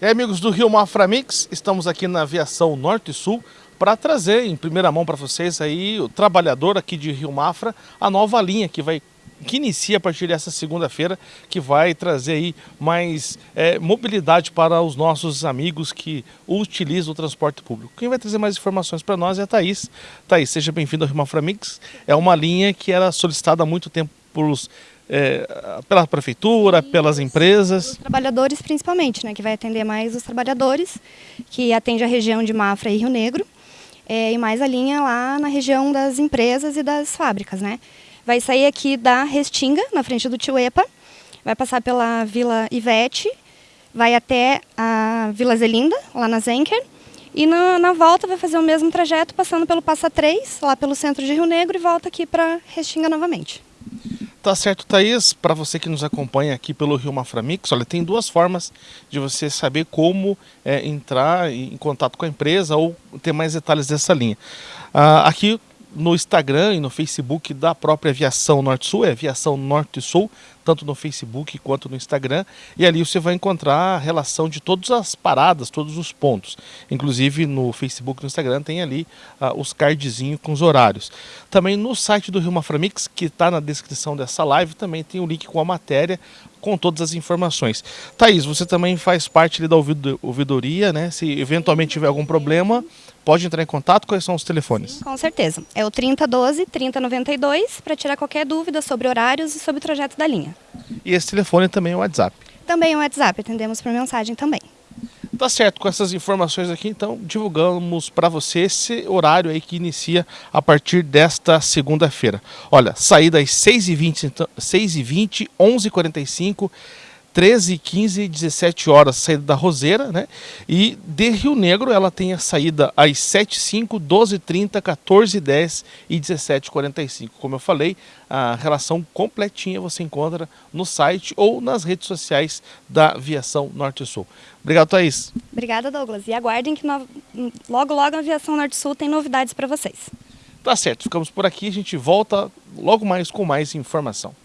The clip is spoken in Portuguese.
E aí, amigos do Rio Mafra Mix, estamos aqui na aviação Norte e Sul para trazer em primeira mão para vocês aí o trabalhador aqui de Rio Mafra, a nova linha que vai que inicia a partir dessa segunda-feira, que vai trazer aí mais é, mobilidade para os nossos amigos que utilizam o transporte público. Quem vai trazer mais informações para nós é a Thaís. Thaís, seja bem-vindo ao Rio Mafra Mix. É uma linha que era solicitada há muito tempo pelos é, pela prefeitura, pelas empresas? Os trabalhadores principalmente, né, que vai atender mais os trabalhadores, que atende a região de Mafra e Rio Negro, é, e mais a linha lá na região das empresas e das fábricas. Né. Vai sair aqui da Restinga, na frente do Tioepa, vai passar pela Vila Ivete, vai até a Vila Zelinda, lá na Zenker, e na, na, volta vai fazer o mesmo trajeto, passando pelo Passa 3, lá pelo centro de Rio Negro, e volta aqui para Restinga novamente. Tá certo, Thaís. Para você que nos acompanha aqui pelo Rio Maframix, olha, tem duas formas de você saber como é, entrar em contato com a empresa ou ter mais detalhes dessa linha. Ah, aqui no Instagram e no Facebook da própria Aviação Norte-Sul, é Aviação Norte-Sul, tanto no Facebook quanto no Instagram, e ali você vai encontrar a relação de todas as paradas, todos os pontos. Inclusive no Facebook e no Instagram tem ali uh, os cardzinhos com os horários. Também no site do Rio Maframix, que está na descrição dessa live, também tem o link com a matéria com todas as informações. Thaís, você também faz parte da ouvidoria, né? Se eventualmente tiver algum problema, pode entrar em contato. Quais são os telefones? Sim, com certeza. É o 3012 3092 para tirar qualquer dúvida sobre horários e sobre o trajeto da linha. E esse telefone também é o WhatsApp? Também é o WhatsApp, atendemos por mensagem também. Tá certo, com essas informações aqui, então divulgamos para você esse horário aí que inicia a partir desta segunda-feira. Olha, saída às 6h20, então, 6h20, 11h45, 13, 15 e 17 horas, saída da Roseira, né? E de Rio Negro ela tem a saída às 7, 5, 12, 30, 14, 10 e 17, 45. Como eu falei, a relação completinha você encontra no site ou nas redes sociais da Aviação Norte Sul. Obrigado, Thaís. Obrigada, Douglas. E aguardem que no... logo, logo a Aviação Norte Sul tem novidades para vocês. Tá certo, ficamos por aqui, a gente volta logo mais com mais informação.